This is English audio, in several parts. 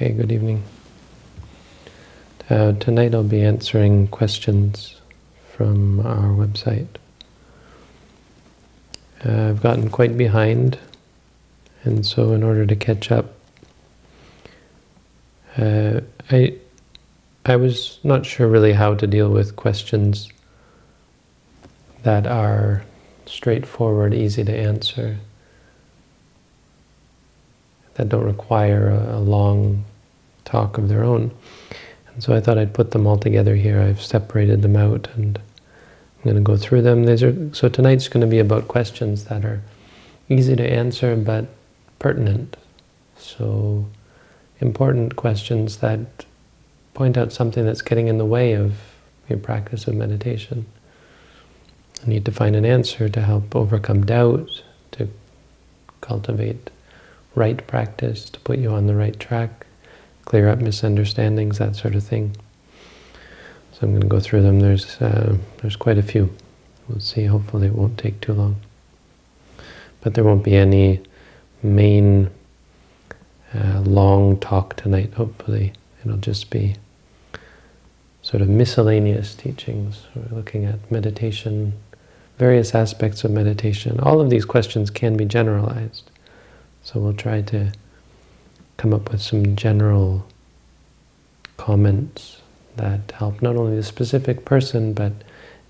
Okay, good evening. Uh, tonight I'll be answering questions from our website. Uh, I've gotten quite behind, and so in order to catch up, uh, I I was not sure really how to deal with questions that are straightforward, easy to answer, that don't require a, a long talk of their own. And so I thought I'd put them all together here. I've separated them out and I'm going to go through them. These are, so tonight's going to be about questions that are easy to answer but pertinent. So important questions that point out something that's getting in the way of your practice of meditation. You need to find an answer to help overcome doubt, to cultivate right practice, to put you on the right track, clear up misunderstandings, that sort of thing. So I'm going to go through them. There's uh, there's quite a few. We'll see. Hopefully it won't take too long. But there won't be any main uh, long talk tonight, hopefully. It'll just be sort of miscellaneous teachings. We're looking at meditation, various aspects of meditation. All of these questions can be generalized. So we'll try to come up with some general comments that help not only the specific person, but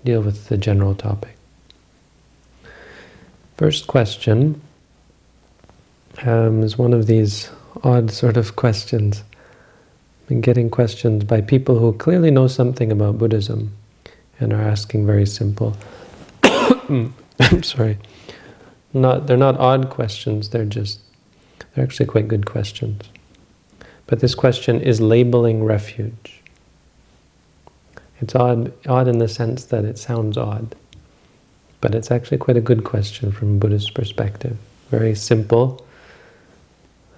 deal with the general topic. First question um, is one of these odd sort of questions. I've been getting questions by people who clearly know something about Buddhism and are asking very simple I'm sorry. Not they're not odd questions, they're just they're actually quite good questions. But this question is labeling refuge. It's odd odd in the sense that it sounds odd. But it's actually quite a good question from a Buddhist perspective. Very simple.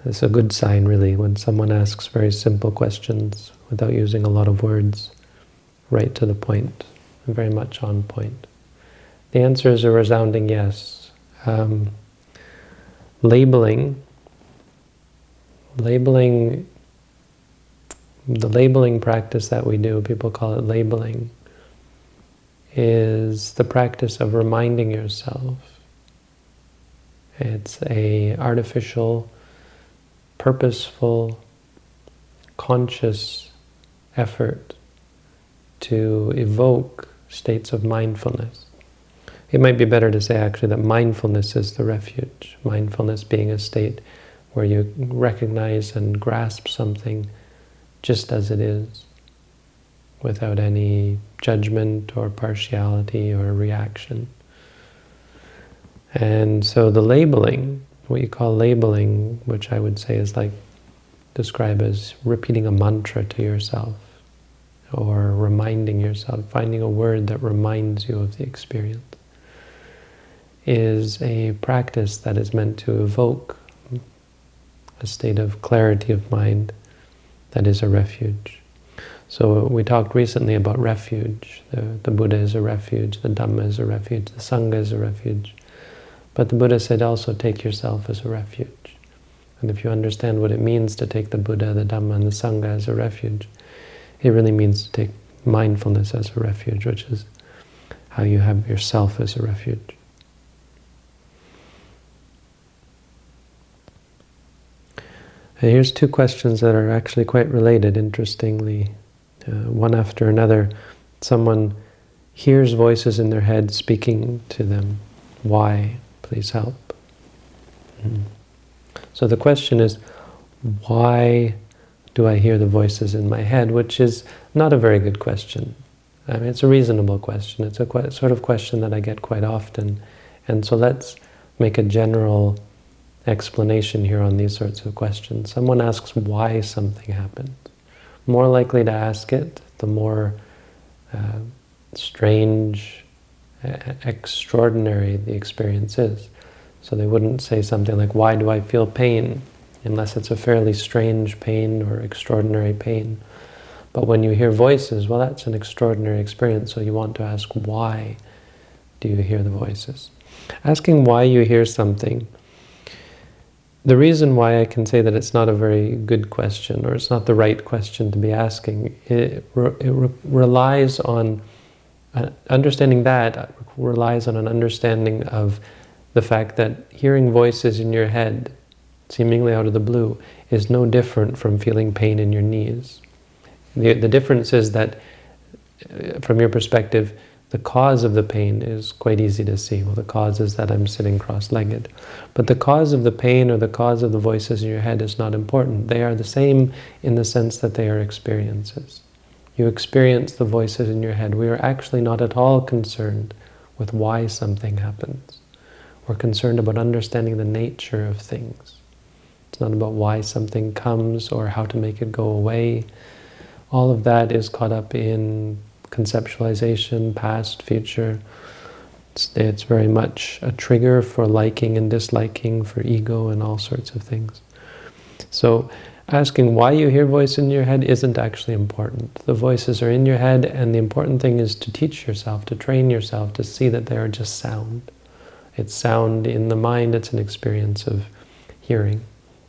It's a good sign, really, when someone asks very simple questions without using a lot of words, right to the point, very much on point. The answer is a resounding yes. Um, labeling, labeling, the labeling practice that we do, people call it labeling, is the practice of reminding yourself. It's a artificial, purposeful, conscious effort to evoke states of mindfulness. It might be better to say actually that mindfulness is the refuge. Mindfulness being a state where you recognize and grasp something just as it is, without any judgment or partiality or reaction. And so the labeling, what you call labeling, which I would say is like, describe as repeating a mantra to yourself, or reminding yourself, finding a word that reminds you of the experience is a practice that is meant to evoke a state of clarity of mind that is a refuge. So we talked recently about refuge. The, the Buddha is a refuge, the Dhamma is a refuge, the Sangha is a refuge. But the Buddha said also take yourself as a refuge. And if you understand what it means to take the Buddha, the Dhamma, and the Sangha as a refuge, it really means to take mindfulness as a refuge, which is how you have yourself as a refuge. Here's two questions that are actually quite related, interestingly, uh, one after another. Someone hears voices in their head speaking to them. Why? Please help. Mm. So the question is, why do I hear the voices in my head? Which is not a very good question. I mean, it's a reasonable question. It's a sort of question that I get quite often. And so let's make a general explanation here on these sorts of questions. Someone asks why something happened. More likely to ask it, the more uh, strange, extraordinary the experience is. So they wouldn't say something like, why do I feel pain? Unless it's a fairly strange pain or extraordinary pain. But when you hear voices, well, that's an extraordinary experience, so you want to ask, why do you hear the voices? Asking why you hear something the reason why I can say that it's not a very good question or it's not the right question to be asking, it, re it re relies on uh, understanding that relies on an understanding of the fact that hearing voices in your head, seemingly out of the blue, is no different from feeling pain in your knees. The, the difference is that, uh, from your perspective, the cause of the pain is quite easy to see. Well, the cause is that I'm sitting cross-legged. But the cause of the pain or the cause of the voices in your head is not important. They are the same in the sense that they are experiences. You experience the voices in your head. We are actually not at all concerned with why something happens. We're concerned about understanding the nature of things. It's not about why something comes or how to make it go away. All of that is caught up in conceptualization, past, future. It's, it's very much a trigger for liking and disliking, for ego and all sorts of things. So asking why you hear voice in your head isn't actually important. The voices are in your head and the important thing is to teach yourself, to train yourself, to see that they are just sound. It's sound in the mind, it's an experience of hearing.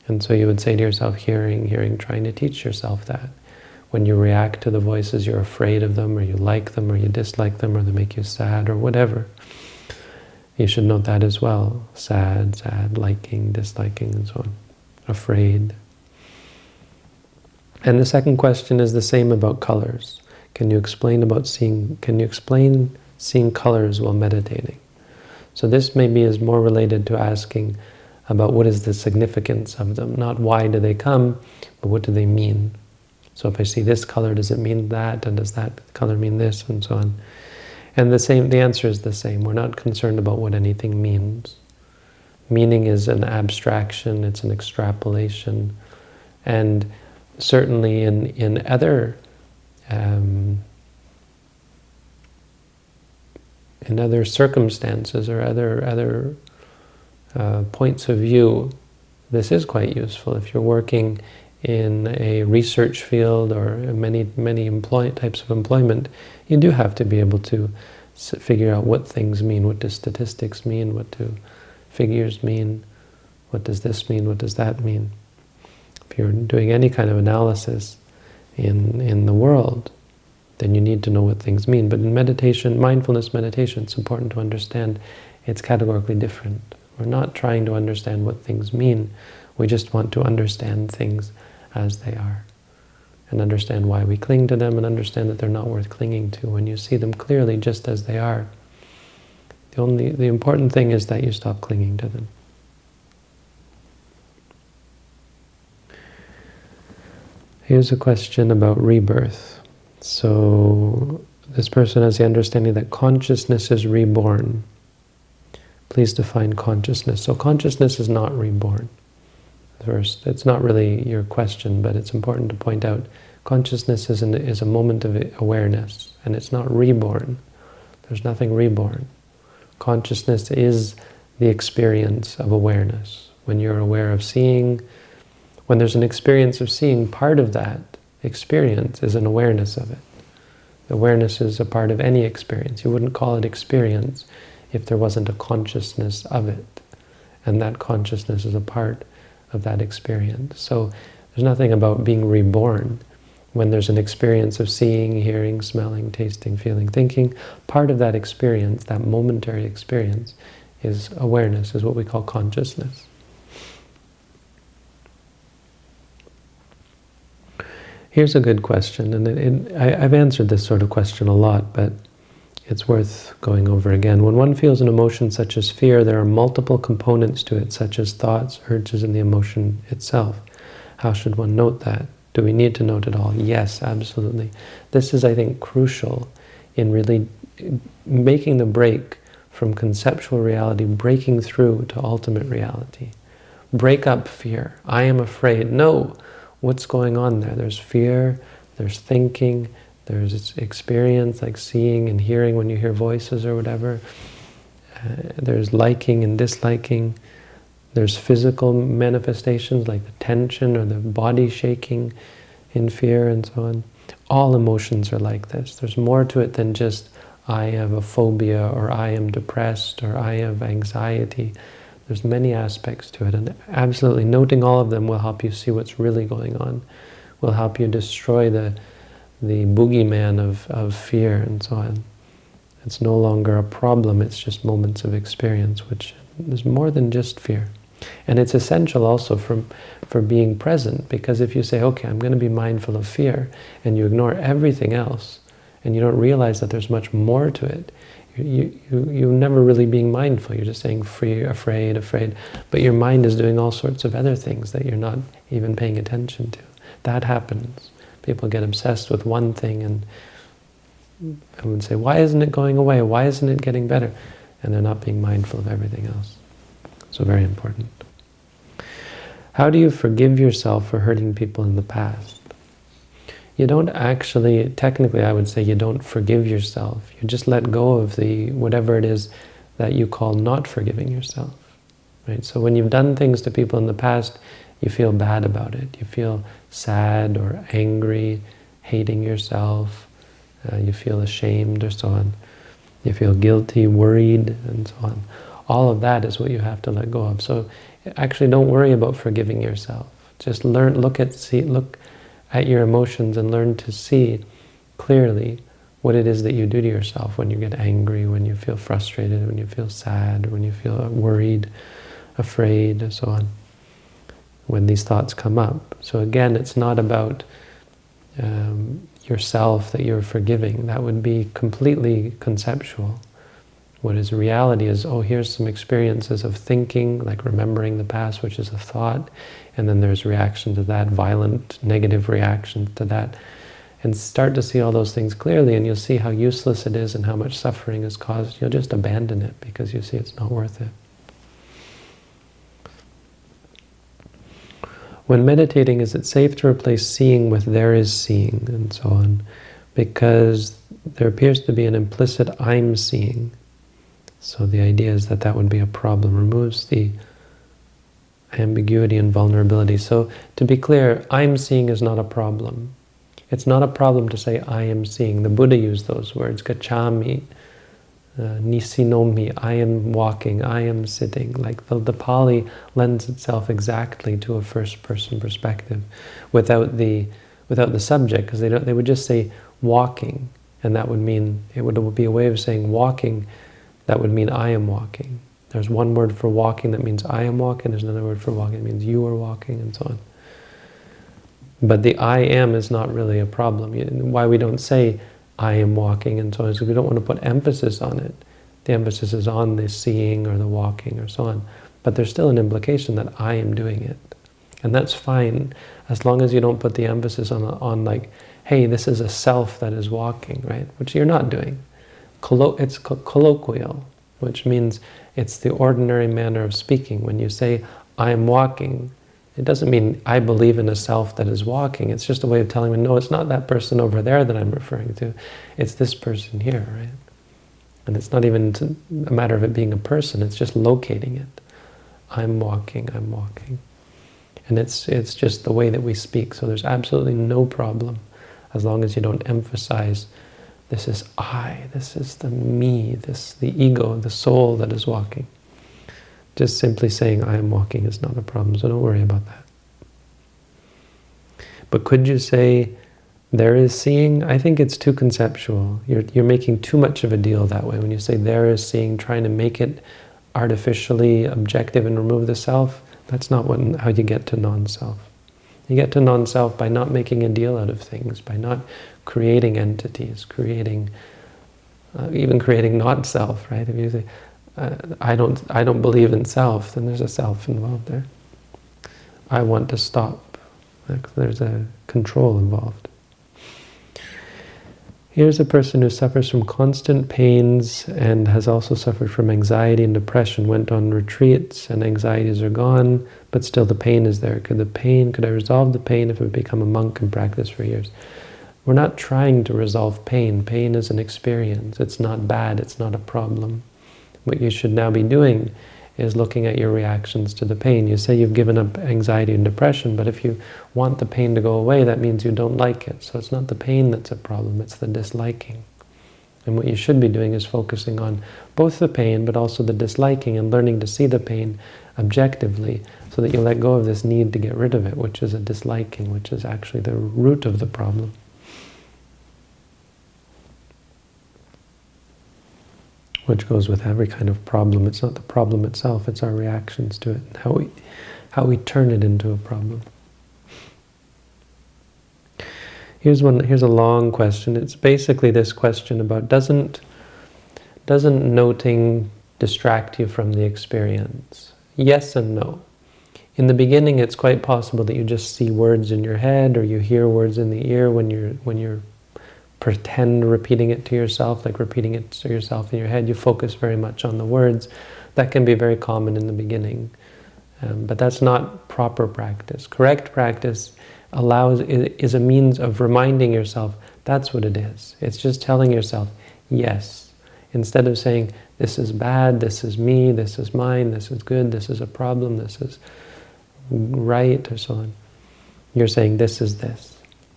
And so you would say to yourself, hearing, hearing, trying to teach yourself that when you react to the voices, you're afraid of them, or you like them, or you dislike them, or they make you sad, or whatever. You should note that as well. Sad, sad, liking, disliking, and so on. Afraid. And the second question is the same about colors. Can you explain about seeing, can you explain seeing colors while meditating? So this maybe is more related to asking about what is the significance of them, not why do they come, but what do they mean? So if I see this color, does it mean that? And does that color mean this? And so on. And the same, the answer is the same. We're not concerned about what anything means. Meaning is an abstraction, it's an extrapolation. And certainly in, in other um, in other circumstances or other other uh, points of view, this is quite useful. If you're working in a research field or many, many employ types of employment, you do have to be able to figure out what things mean, what do statistics mean, what do figures mean, what does this mean, what does that mean. If you're doing any kind of analysis in, in the world, then you need to know what things mean. But in meditation, mindfulness meditation, it's important to understand it's categorically different. We're not trying to understand what things mean. We just want to understand things as they are and understand why we cling to them and understand that they're not worth clinging to when you see them clearly just as they are. The only the important thing is that you stop clinging to them. Here's a question about rebirth. So this person has the understanding that consciousness is reborn. Please define consciousness. So consciousness is not reborn first. It's not really your question, but it's important to point out consciousness is, an, is a moment of awareness, and it's not reborn. There's nothing reborn. Consciousness is the experience of awareness. When you're aware of seeing, when there's an experience of seeing, part of that experience is an awareness of it. Awareness is a part of any experience. You wouldn't call it experience if there wasn't a consciousness of it. And that consciousness is a part of that experience. So there's nothing about being reborn when there's an experience of seeing, hearing, smelling, tasting, feeling, thinking. Part of that experience, that momentary experience, is awareness, is what we call consciousness. Here's a good question, and it, it, I, I've answered this sort of question a lot, but it's worth going over again. When one feels an emotion such as fear, there are multiple components to it, such as thoughts, urges, and the emotion itself. How should one note that? Do we need to note it all? Yes, absolutely. This is, I think, crucial in really making the break from conceptual reality, breaking through to ultimate reality. Break up fear. I am afraid. No, what's going on there? There's fear, there's thinking, there's experience like seeing and hearing when you hear voices or whatever. Uh, there's liking and disliking. There's physical manifestations like the tension or the body shaking in fear and so on. All emotions are like this. There's more to it than just I have a phobia or I am depressed or I have anxiety. There's many aspects to it, and absolutely noting all of them will help you see what's really going on, will help you destroy the, the boogeyman of, of fear and so on. It's no longer a problem, it's just moments of experience, which is more than just fear. And it's essential also for, for being present, because if you say, okay, I'm going to be mindful of fear, and you ignore everything else, and you don't realize that there's much more to it, you, you, you're never really being mindful. You're just saying free, afraid, afraid. But your mind is doing all sorts of other things that you're not even paying attention to. That happens. People get obsessed with one thing and I would say, why isn't it going away? Why isn't it getting better? And they're not being mindful of everything else. So very important. How do you forgive yourself for hurting people in the past? You don't actually, technically I would say you don't forgive yourself. You just let go of the whatever it is that you call not forgiving yourself. Right? So when you've done things to people in the past, you feel bad about it. You feel sad or angry, hating yourself. Uh, you feel ashamed or so on. You feel guilty, worried, and so on. All of that is what you have to let go of. So actually don't worry about forgiving yourself. Just learn, look at, see, look at your emotions and learn to see clearly what it is that you do to yourself when you get angry, when you feel frustrated, when you feel sad, when you feel worried, afraid, and so on. When these thoughts come up. So again, it's not about um, yourself that you're forgiving. That would be completely conceptual. What is reality is, oh, here's some experiences of thinking, like remembering the past, which is a thought, and then there's reaction to that, violent, negative reaction to that. And start to see all those things clearly, and you'll see how useless it is and how much suffering is caused. You'll just abandon it because you see it's not worth it. When meditating, is it safe to replace seeing with there is seeing, and so on? Because there appears to be an implicit I'm seeing. So the idea is that that would be a problem. Removes the ambiguity and vulnerability. So to be clear, I'm seeing is not a problem. It's not a problem to say I am seeing. The Buddha used those words, gacchami, uh, nisinomi, I am walking, I am sitting. Like the, the Pali lends itself exactly to a first-person perspective without the without the subject, because they don't they would just say walking, and that would mean it would, it would be a way of saying walking that would mean I am walking. There's one word for walking that means I am walking, there's another word for walking that means you are walking, and so on. But the I am is not really a problem. Why we don't say I am walking and so on because we don't want to put emphasis on it. The emphasis is on the seeing or the walking or so on. But there's still an implication that I am doing it. And that's fine as long as you don't put the emphasis on, on like, hey, this is a self that is walking, right? Which you're not doing it's colloquial, which means it's the ordinary manner of speaking. When you say, I am walking, it doesn't mean I believe in a self that is walking. It's just a way of telling me, no, it's not that person over there that I'm referring to. It's this person here, right? And it's not even a matter of it being a person, it's just locating it. I'm walking, I'm walking. And it's, it's just the way that we speak, so there's absolutely no problem as long as you don't emphasize this is I, this is the me, this the ego, the soul that is walking. Just simply saying I am walking is not a problem, so don't worry about that. But could you say there is seeing? I think it's too conceptual. You're, you're making too much of a deal that way. When you say there is seeing, trying to make it artificially objective and remove the self, that's not what, how you get to non-self. You get to non-self by not making a deal out of things, by not creating entities, creating, uh, even creating not self, right? If you say, uh, I don't, I don't believe in self, then there's a self involved there. I want to stop. There's a control involved. Here's a person who suffers from constant pains and has also suffered from anxiety and depression, went on retreats and anxieties are gone, but still the pain is there. Could the pain, could I resolve the pain if I become a monk and practice for years? We're not trying to resolve pain. Pain is an experience. It's not bad. It's not a problem. What you should now be doing is looking at your reactions to the pain. You say you've given up anxiety and depression, but if you want the pain to go away, that means you don't like it. So it's not the pain that's a problem, it's the disliking. And what you should be doing is focusing on both the pain, but also the disliking and learning to see the pain objectively so that you let go of this need to get rid of it, which is a disliking, which is actually the root of the problem. Which goes with every kind of problem. It's not the problem itself, it's our reactions to it, how we, how we turn it into a problem. Here's one. Here's a long question. It's basically this question about doesn't doesn't noting distract you from the experience? Yes and no. In the beginning, it's quite possible that you just see words in your head or you hear words in the ear when you're when you're pretend repeating it to yourself, like repeating it to yourself in your head. You focus very much on the words. That can be very common in the beginning. Um, but that's not proper practice. Correct practice allows is a means of reminding yourself that's what it is. It's just telling yourself, yes. Instead of saying, this is bad, this is me, this is mine, this is good, this is a problem, this is right, or so on. You're saying, this is this.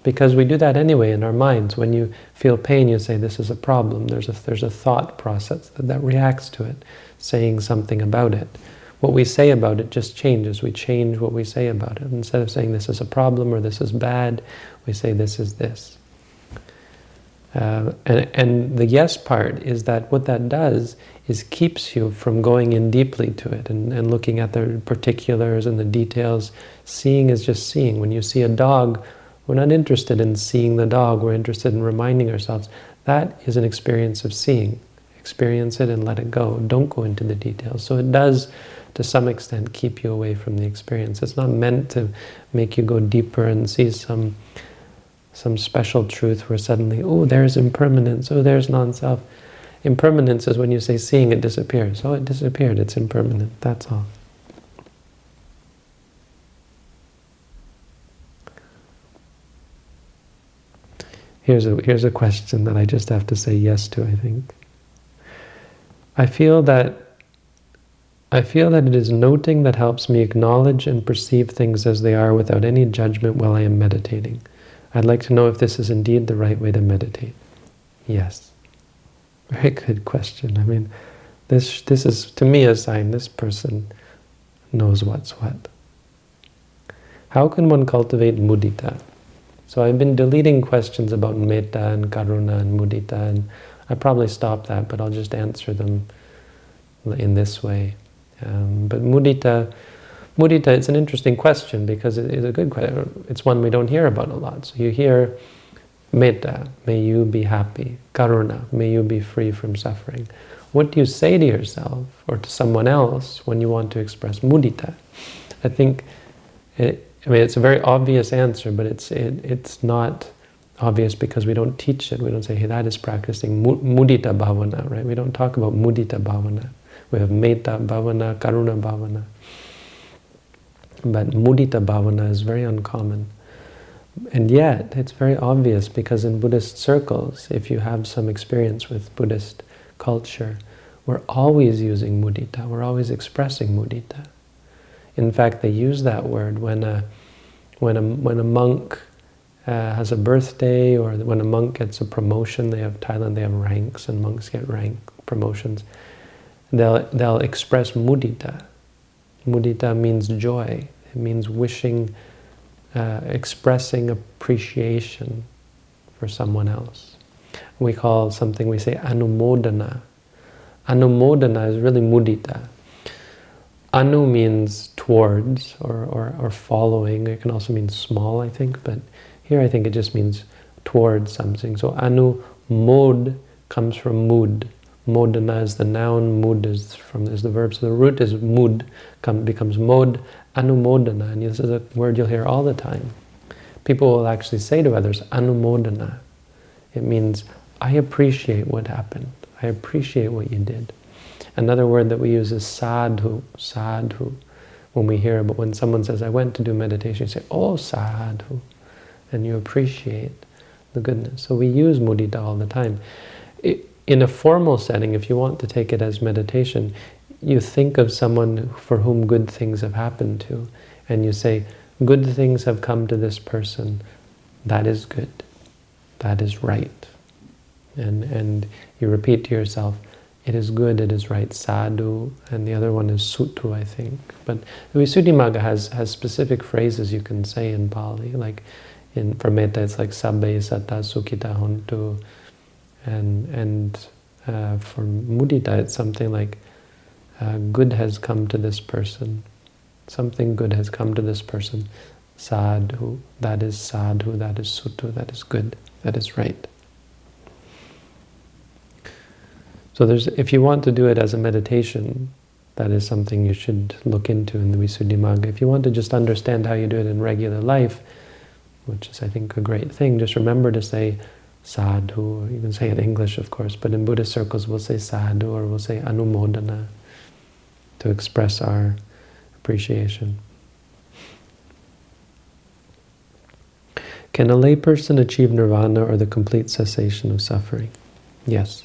Because we do that anyway in our minds. When you feel pain, you say, this is a problem. There's a, there's a thought process that, that reacts to it, saying something about it what we say about it just changes. We change what we say about it. Instead of saying this is a problem or this is bad, we say this is this. Uh, and, and the yes part is that what that does is keeps you from going in deeply to it and, and looking at the particulars and the details. Seeing is just seeing. When you see a dog, we're not interested in seeing the dog, we're interested in reminding ourselves that is an experience of seeing. Experience it and let it go. Don't go into the details. So it does to some extent keep you away from the experience. It's not meant to make you go deeper and see some some special truth where suddenly, oh, there's impermanence, oh, there's non-self. Impermanence is when you say seeing it disappears. Oh, it disappeared, it's impermanent, that's all. Here's a, here's a question that I just have to say yes to, I think. I feel that I feel that it is noting that helps me acknowledge and perceive things as they are without any judgment while I am meditating. I'd like to know if this is indeed the right way to meditate. Yes. Very good question. I mean, this, this is, to me, a sign this person knows what's what. How can one cultivate mudita? So I've been deleting questions about metta and karuna and mudita, and I probably stop that, but I'll just answer them in this way. Um, but mudita, mudita, it's an interesting question because it is a good question. It's one we don't hear about a lot. So you hear metta, may you be happy. Karuna, may you be free from suffering. What do you say to yourself or to someone else when you want to express mudita? I think, it, I mean, it's a very obvious answer, but it's it, it's not obvious because we don't teach it. We don't say, hey, that is practicing mudita bhavana, right? We don't talk about mudita bhavana. We have metta bhavana, karuna bhavana. But mudita bhavana is very uncommon. And yet, it's very obvious because in Buddhist circles, if you have some experience with Buddhist culture, we're always using mudita, we're always expressing mudita. In fact, they use that word when a, when a, when a monk uh, has a birthday or when a monk gets a promotion, they have Thailand, they have ranks and monks get rank promotions they'll, they'll express mudita. Mudita means joy. It means wishing, uh, expressing appreciation for someone else. We call something, we say anumodana. Anumodana is really mudita. Anu means towards or, or, or following. It can also mean small, I think, but here I think it just means towards something. So anu mod comes from mud. Modana is the noun, mud is from is the verb. So the root is mud, come, becomes mod, anumodana. And this is a word you'll hear all the time. People will actually say to others, anumodana. It means, I appreciate what happened. I appreciate what you did. Another word that we use is sadhu, sadhu. When we hear but when someone says, I went to do meditation, you say, oh, sadhu. And you appreciate the goodness. So we use mudita all the time. In a formal setting, if you want to take it as meditation, you think of someone for whom good things have happened to, and you say, good things have come to this person. That is good. That is right. And, and you repeat to yourself, it is good, it is right, sadhu, and the other one is sutthu, I think. But Visuddhimagga has, has specific phrases you can say in Pali, like in, for metta it's like sabbe satta sukhita hontu, and, and uh, for mudita it's something like uh, good has come to this person, something good has come to this person, sadhu, that is sadhu, that is sutthu, that is good, that is right. So there's, if you want to do it as a meditation, that is something you should look into in the Visuddhimagga. If you want to just understand how you do it in regular life, which is, I think, a great thing, just remember to say sadhu, you can say in English, of course, but in Buddhist circles we'll say sadhu or we'll say anumodana to express our appreciation. Can a layperson achieve nirvana or the complete cessation of suffering? Yes.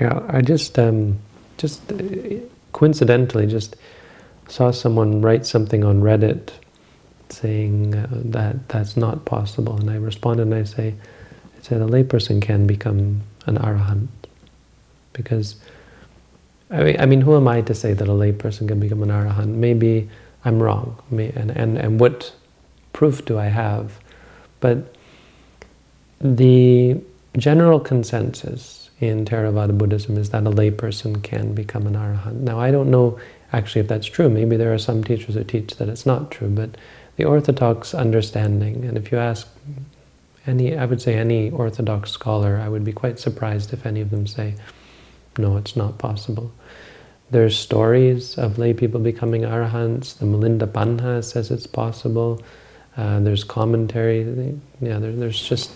Yeah, I just, um, just uh, coincidentally, just saw someone write something on Reddit saying uh, that that's not possible, and I responded and I say, I said a layperson can become an arahant because I mean, I mean, who am I to say that a layperson can become an arahant? Maybe I'm wrong, and and and what proof do I have? But the general consensus in Theravada Buddhism is that a layperson can become an arahant. Now, I don't know actually if that's true. Maybe there are some teachers who teach that it's not true, but the orthodox understanding, and if you ask any, I would say any orthodox scholar, I would be quite surprised if any of them say, no, it's not possible. There's stories of lay people becoming arahants. The Milinda Panha says it's possible. Uh, there's commentary. Yeah, there, there's just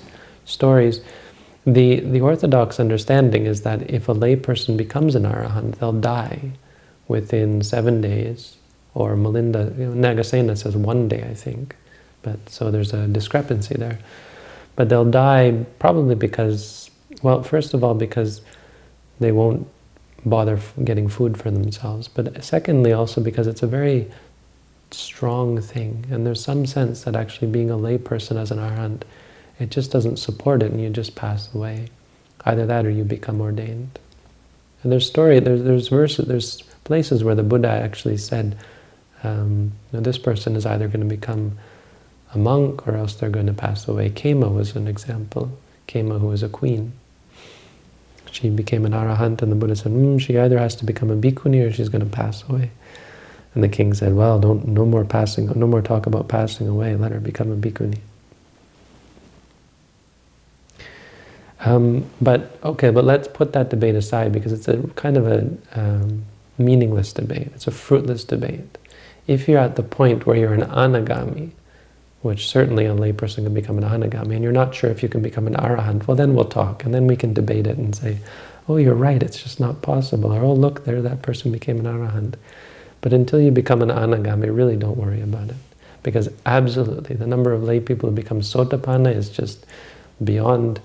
stories. The, the orthodox understanding is that if a layperson becomes an arahant, they'll die within seven days, or Milinda, you know, Nagasena says one day, I think. But so there's a discrepancy there. But they'll die probably because, well, first of all, because they won't bother getting food for themselves. But secondly, also because it's a very strong thing. And there's some sense that actually being a layperson as an arahant it just doesn't support it and you just pass away. Either that or you become ordained. And there's story, there's, there's verses, there's places where the Buddha actually said, um, you know, this person is either going to become a monk or else they're going to pass away. Khema was an example. Khema, who was a queen. She became an arahant and the Buddha said, mm, she either has to become a bhikkhuni or she's going to pass away. And the king said, well, don't, no more passing, no more talk about passing away, let her become a bhikkhuni. Um, but okay, but let's put that debate aside because it's a kind of a um, meaningless debate. It's a fruitless debate. If you're at the point where you're an anagami, which certainly a layperson can become an anagami, and you're not sure if you can become an arahant, well then we'll talk, and then we can debate it and say, oh, you're right, it's just not possible, or oh, look, there, that person became an arahant. But until you become an anagami, really don't worry about it. Because absolutely, the number of lay people who become sotapanna is just beyond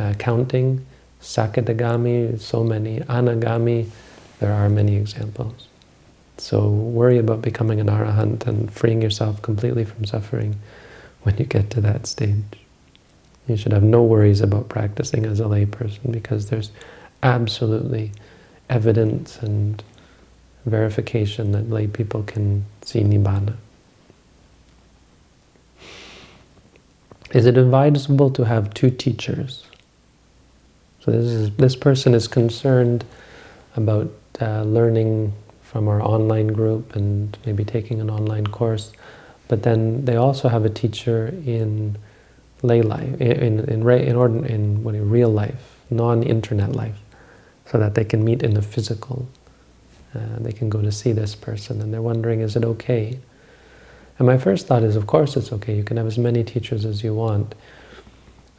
uh, counting, Sakadagami, so many, Anagami, there are many examples. So worry about becoming an arahant and freeing yourself completely from suffering when you get to that stage. You should have no worries about practicing as a layperson because there's absolutely evidence and verification that lay people can see Nibbana. Is it advisable to have two teachers? So this, is, this person is concerned about uh, learning from our online group and maybe taking an online course, but then they also have a teacher in lay life, in, in, in, in, in what, real life, non-internet life, so that they can meet in the physical. Uh, they can go to see this person, and they're wondering, is it okay? And my first thought is, of course it's okay. You can have as many teachers as you want.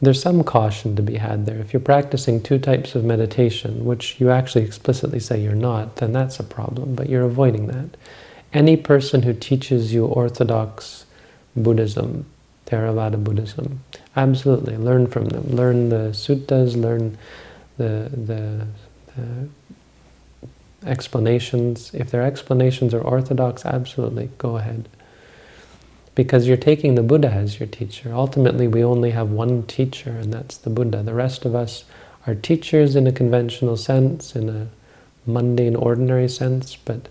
There's some caution to be had there. If you're practicing two types of meditation, which you actually explicitly say you're not, then that's a problem, but you're avoiding that. Any person who teaches you orthodox Buddhism, Theravada Buddhism, absolutely, learn from them. Learn the suttas, learn the, the, the explanations. If their explanations are orthodox, absolutely, go ahead. Because you're taking the Buddha as your teacher. Ultimately, we only have one teacher, and that's the Buddha. The rest of us are teachers in a conventional sense, in a mundane, ordinary sense, but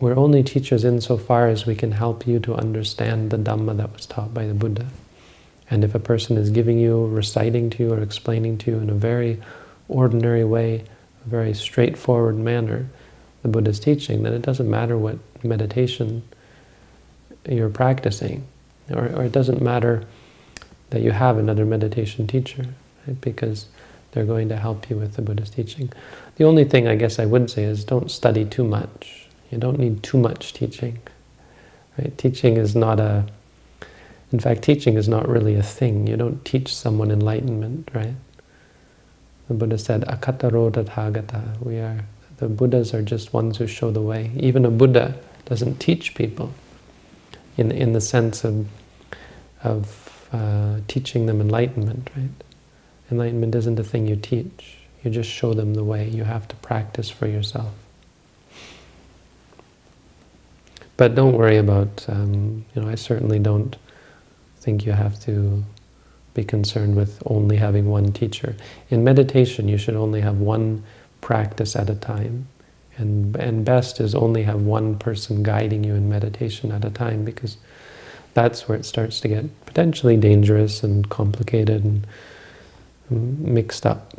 we're only teachers insofar as we can help you to understand the Dhamma that was taught by the Buddha. And if a person is giving you, reciting to you, or explaining to you in a very ordinary way, a very straightforward manner, the Buddha's teaching, then it doesn't matter what meditation you're practicing, or, or it doesn't matter that you have another meditation teacher, right? because they're going to help you with the Buddha's teaching. The only thing I guess I would say is don't study too much. You don't need too much teaching. Right? Teaching is not a in fact, teaching is not really a thing. You don't teach someone enlightenment, right? The Buddha said, akkhataro tathagata. We are, the Buddhas are just ones who show the way. Even a Buddha doesn't teach people in, in the sense of, of uh, teaching them enlightenment, right? Enlightenment isn't a thing you teach. You just show them the way. You have to practice for yourself. But don't worry about, um, you know, I certainly don't think you have to be concerned with only having one teacher. In meditation, you should only have one practice at a time. And, and best is only have one person guiding you in meditation at a time because that's where it starts to get potentially dangerous and complicated and mm, mixed up.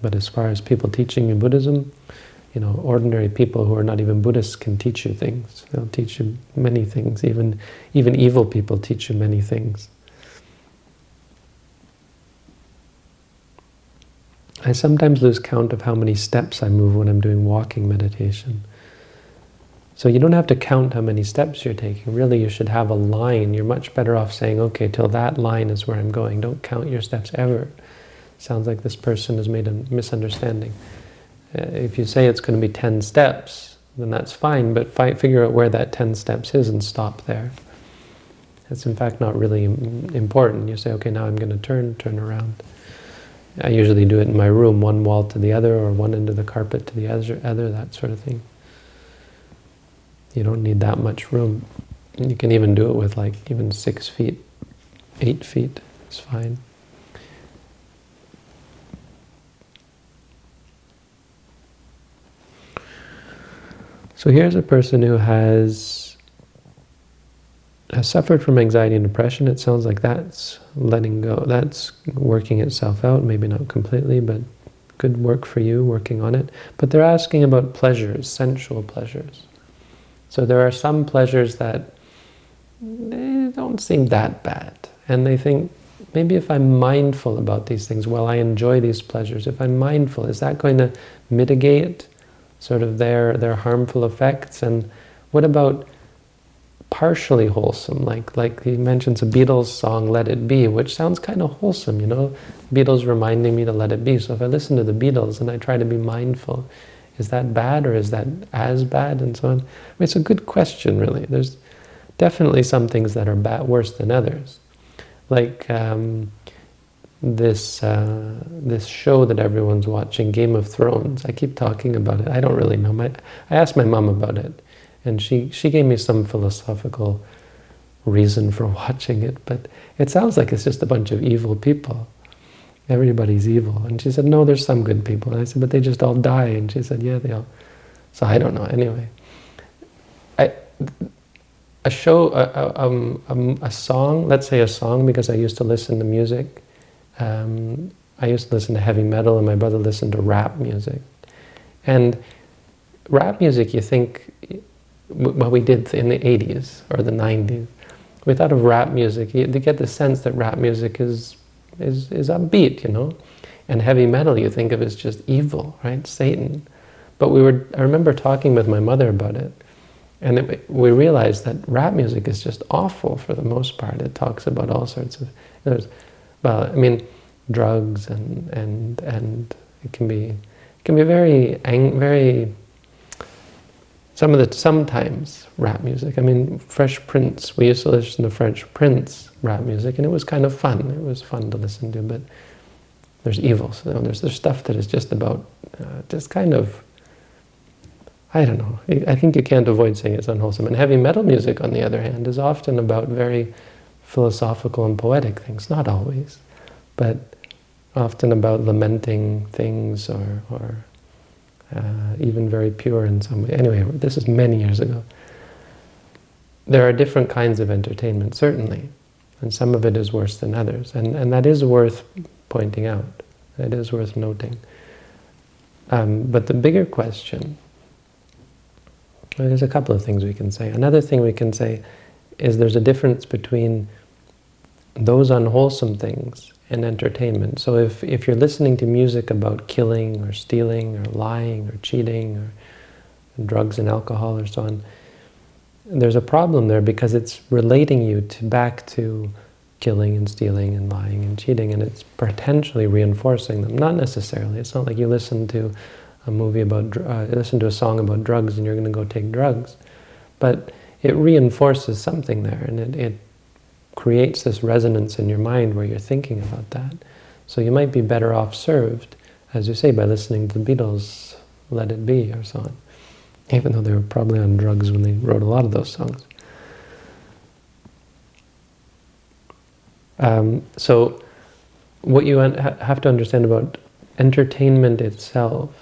But as far as people teaching you Buddhism, you know, ordinary people who are not even Buddhists can teach you things. They'll teach you many things. Even, even evil people teach you many things. I sometimes lose count of how many steps I move when I'm doing walking meditation. So you don't have to count how many steps you're taking. Really, you should have a line. You're much better off saying, okay, till that line is where I'm going. Don't count your steps ever. Sounds like this person has made a misunderstanding. Uh, if you say it's going to be 10 steps, then that's fine, but fi figure out where that 10 steps is and stop there. It's in fact not really important. You say, okay, now I'm going to turn, turn around. I usually do it in my room, one wall to the other, or one end of the carpet to the other, that sort of thing. You don't need that much room. You can even do it with like even six feet, eight feet, it's fine. So here's a person who has, has suffered from anxiety and depression. It sounds like that's letting go. That's working itself out, maybe not completely, but good work for you working on it. But they're asking about pleasures, sensual pleasures. So there are some pleasures that they don't seem that bad. And they think, maybe if I'm mindful about these things, while I enjoy these pleasures, if I'm mindful, is that going to mitigate sort of their, their harmful effects? And what about partially wholesome? Like, like he mentions a Beatles song, Let It Be, which sounds kind of wholesome, you know? Beatles reminding me to let it be. So if I listen to the Beatles and I try to be mindful, is that bad or is that as bad and so on? I mean, it's a good question, really. There's definitely some things that are bad, worse than others. Like, um, this uh, this show that everyone's watching, Game of Thrones. I keep talking about it. I don't really know. My, I asked my mom about it, and she, she gave me some philosophical reason for watching it, but it sounds like it's just a bunch of evil people. Everybody's evil. And she said, no, there's some good people. And I said, but they just all die. And she said, yeah, they all... So I don't know. Anyway, I, a show, a, a, um, a song, let's say a song, because I used to listen to music, um, I used to listen to heavy metal and my brother listened to rap music. And rap music, you think, what we did in the 80s or the 90s, we thought of rap music, you, get the sense that rap music is, is, is upbeat, you know? And heavy metal you think of as just evil, right? Satan. But we were, I remember talking with my mother about it, and it, we realized that rap music is just awful for the most part. It talks about all sorts of, well, I mean, drugs and and and it can be it can be very very some of the sometimes rap music. I mean, Fresh Prince. We used to listen to Fresh Prince rap music, and it was kind of fun. It was fun to listen to, but there's evil. So there's there's stuff that is just about uh, just kind of I don't know. I think you can't avoid saying it's unwholesome. And heavy metal music, on the other hand, is often about very philosophical and poetic things. Not always, but often about lamenting things or, or uh, even very pure in some way. Anyway, this is many years ago. There are different kinds of entertainment, certainly, and some of it is worse than others. And, and that is worth pointing out. It is worth noting. Um, but the bigger question well, there's a couple of things we can say. Another thing we can say is there's a difference between those unwholesome things and entertainment. So if, if you're listening to music about killing or stealing or lying or cheating or drugs and alcohol or so on, there's a problem there because it's relating you to back to killing and stealing and lying and cheating and it's potentially reinforcing them. Not necessarily. It's not like you listen to a movie about, uh, listen to a song about drugs and you're going to go take drugs. But it reinforces something there and it, it creates this resonance in your mind where you're thinking about that. So you might be better off served, as you say, by listening to the Beatles, Let It Be, or so on. Even though they were probably on drugs when they wrote a lot of those songs. Um, so what you have to understand about entertainment itself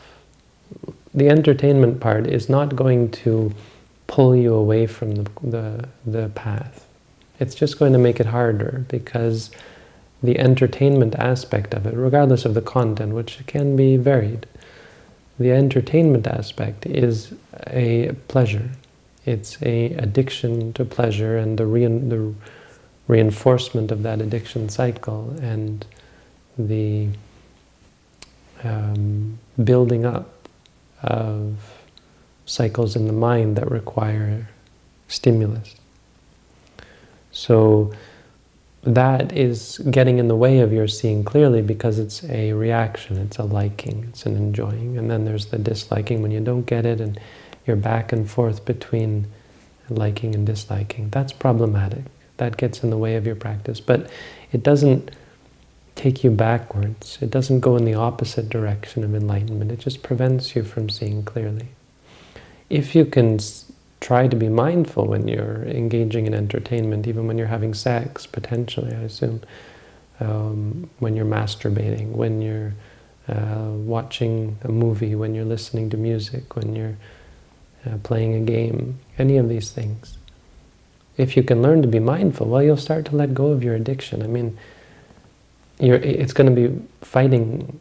the entertainment part is not going to pull you away from the, the, the path. It's just going to make it harder because the entertainment aspect of it, regardless of the content, which can be varied, the entertainment aspect is a pleasure. It's a addiction to pleasure and the, re the reinforcement of that addiction cycle and the um, building up of cycles in the mind that require stimulus. So that is getting in the way of your seeing clearly because it's a reaction, it's a liking, it's an enjoying. And then there's the disliking when you don't get it and you're back and forth between liking and disliking. That's problematic. That gets in the way of your practice. But it doesn't take you backwards. It doesn't go in the opposite direction of enlightenment. It just prevents you from seeing clearly. If you can try to be mindful when you're engaging in entertainment, even when you're having sex, potentially, I assume, um, when you're masturbating, when you're uh, watching a movie, when you're listening to music, when you're uh, playing a game, any of these things. If you can learn to be mindful, well, you'll start to let go of your addiction. I mean, it's going to be fighting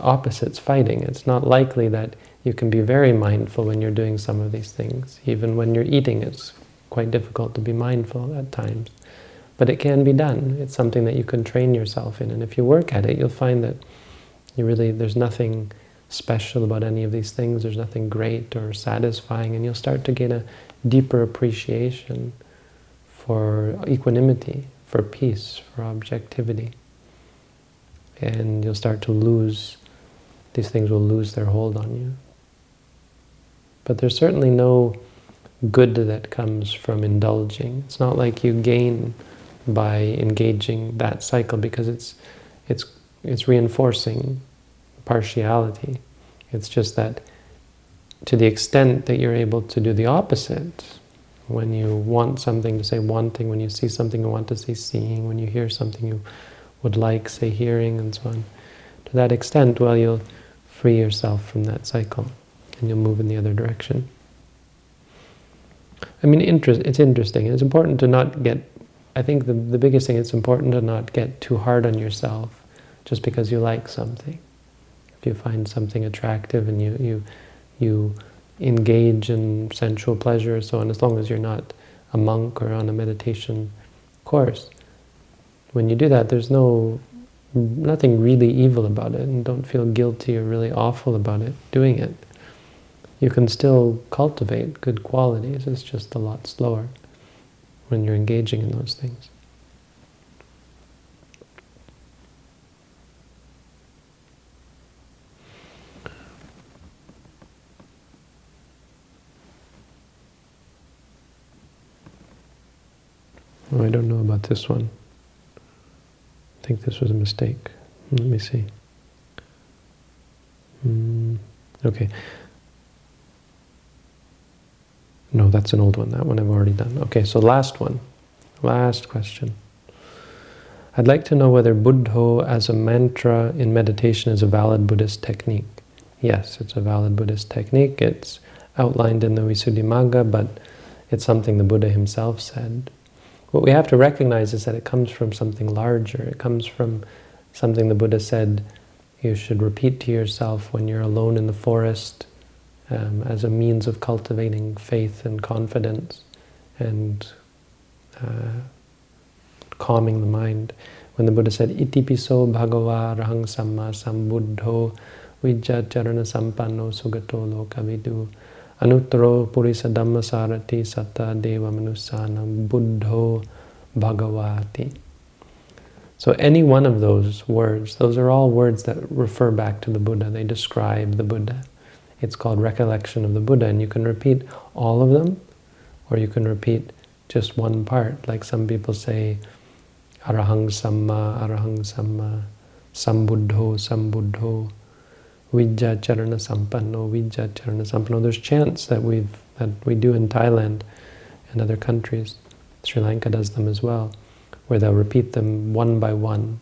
opposites fighting. It's not likely that you can be very mindful when you're doing some of these things. Even when you're eating, it's quite difficult to be mindful at times. But it can be done. It's something that you can train yourself in. And if you work at it, you'll find that you really, there's nothing special about any of these things. There's nothing great or satisfying. And you'll start to gain a deeper appreciation for equanimity, for peace, for objectivity and you'll start to lose, these things will lose their hold on you. But there's certainly no good that comes from indulging. It's not like you gain by engaging that cycle because it's, it's, it's reinforcing partiality. It's just that to the extent that you're able to do the opposite, when you want something to say wanting, when you see something you want to say seeing, when you hear something you would like, say, hearing and so on. To that extent, well, you'll free yourself from that cycle and you'll move in the other direction. I mean, interest, it's interesting. It's important to not get, I think the, the biggest thing, it's important to not get too hard on yourself just because you like something. If you find something attractive and you, you, you engage in sensual pleasure so on, as long as you're not a monk or on a meditation course, when you do that, there's no nothing really evil about it, and don't feel guilty or really awful about it, doing it. You can still cultivate good qualities, it's just a lot slower when you're engaging in those things. Oh, I don't know about this one. I think this was a mistake. Let me see. Mm, okay. No, that's an old one. That one I've already done. Okay, so last one. Last question. I'd like to know whether Buddho as a mantra in meditation is a valid Buddhist technique. Yes, it's a valid Buddhist technique. It's outlined in the Visuddhimagga, but it's something the Buddha himself said. What we have to recognize is that it comes from something larger. It comes from something the Buddha said you should repeat to yourself when you're alone in the forest um, as a means of cultivating faith and confidence and uh, calming the mind. When the Buddha said, "Iti Itipiso bhagava rahang samma sambuddho vijjacharana sampanno sugato lokavidu anuttaro purisa dhammasarati satta deva manusana buddho bhagavati. So any one of those words, those are all words that refer back to the Buddha. They describe the Buddha. It's called recollection of the Buddha, and you can repeat all of them, or you can repeat just one part. Like some people say, Arahang Samma, Arahang Samma, Sambuddho, Sambuddho, Vijja Charana Sampanno, Vijja Charana Sampanno. There's chants that we've that we do in Thailand and other countries. Sri Lanka does them as well, where they'll repeat them one by one,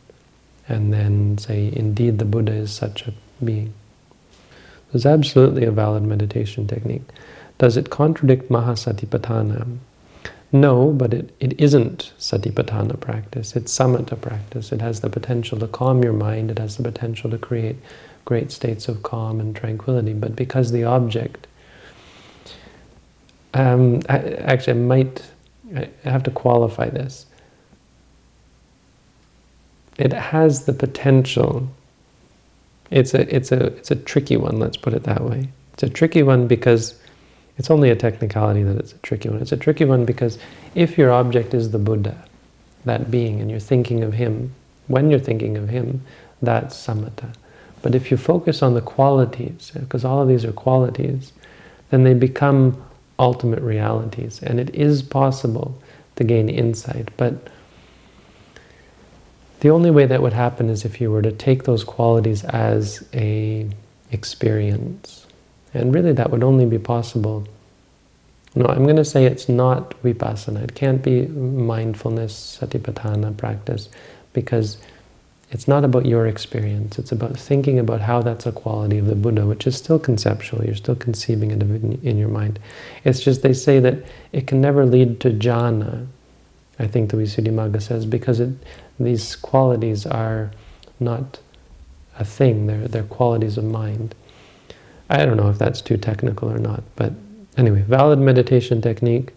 and then say, "Indeed, the Buddha is such a being." It's absolutely a valid meditation technique. Does it contradict Mahasatipatthana? No, but it, it isn't satipatthana practice. It's samatha practice. It has the potential to calm your mind. It has the potential to create great states of calm and tranquility. But because the object... Um, I, actually, I might I have to qualify this. It has the potential. It's a, it's, a, it's a tricky one, let's put it that way. It's a tricky one because it's only a technicality that it's a tricky one. It's a tricky one because if your object is the Buddha, that being, and you're thinking of him, when you're thinking of him, that's samatha. But if you focus on the qualities, because all of these are qualities, then they become ultimate realities. And it is possible to gain insight. But the only way that would happen is if you were to take those qualities as a experience and really that would only be possible. No, I'm going to say it's not vipassana. It can't be mindfulness, satipatthana practice, because it's not about your experience. It's about thinking about how that's a quality of the Buddha, which is still conceptual. You're still conceiving it in your mind. It's just they say that it can never lead to jhana, I think the Visuddhimagga says, because it, these qualities are not a thing. They're, they're qualities of mind. I don't know if that's too technical or not, but anyway, valid meditation technique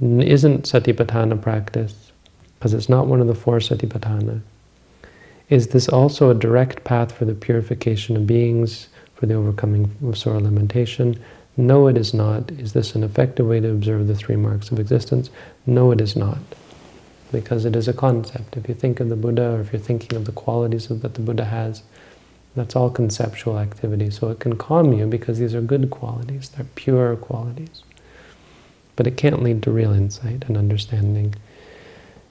isn't satipatthana practice, because it's not one of the four satipatthana. Is this also a direct path for the purification of beings, for the overcoming of sorrow lamentation? No, it is not. Is this an effective way to observe the three marks of existence? No, it is not. Because it is a concept. If you think of the Buddha, or if you're thinking of the qualities that the Buddha has, that's all conceptual activity. So it can calm you because these are good qualities. They're pure qualities. But it can't lead to real insight and understanding.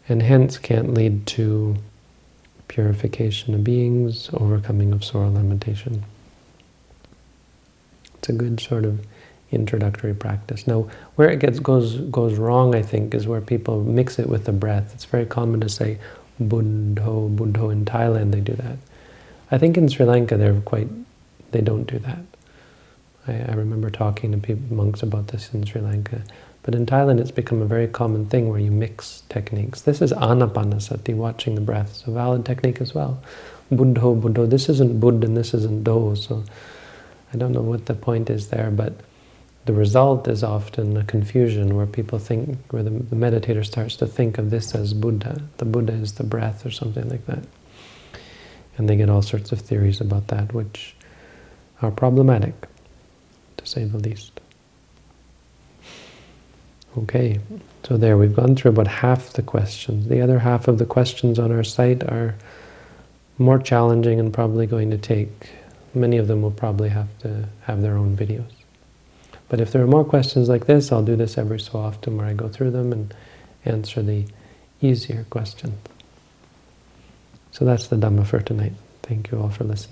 And hence can't lead to purification of beings, overcoming of sorrow lamentation. It's a good sort of introductory practice. Now, where it gets goes goes wrong, I think, is where people mix it with the breath. It's very common to say Buddho, Buddho in Thailand, they do that. I think in Sri Lanka they're quite, they don't do that. I, I remember talking to people, monks about this in Sri Lanka. But in Thailand it's become a very common thing where you mix techniques. This is anapanasati, watching the breath. It's a valid technique as well. Buddho, Buddho. This isn't Buddha and this isn't Do, so I don't know what the point is there, but the result is often a confusion where people think, where the, the meditator starts to think of this as Buddha. The Buddha is the breath or something like that. And they get all sorts of theories about that, which are problematic, to say the least. Okay, so there, we've gone through about half the questions. The other half of the questions on our site are more challenging and probably going to take, many of them will probably have to have their own videos. But if there are more questions like this, I'll do this every so often where I go through them and answer the easier questions. So that's the Dhamma for tonight. Thank you all for listening.